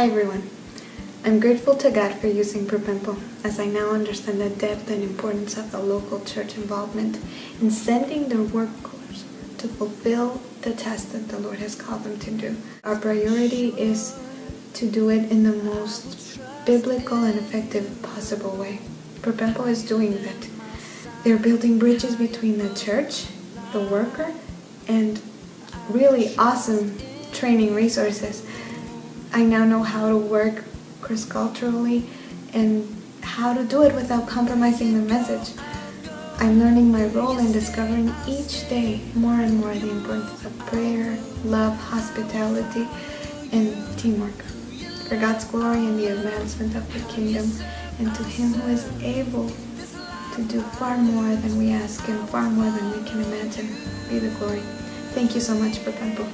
Hi everyone. I'm grateful to God for using Propempo as I now understand the depth and importance of the local church involvement in sending their workers to fulfill the task that the Lord has called them to do. Our priority is to do it in the most biblical and effective possible way. Propempo is doing that. They're building bridges between the church, the worker, and really awesome training resources I now know how to work cross-culturally and how to do it without compromising the message. I'm learning my role and discovering each day more and more the importance of prayer, love, hospitality, and teamwork. For God's glory and the advancement of the kingdom, and to Him who is able to do far more than we ask and far more than we can imagine, be the glory. Thank you so much, Propempo.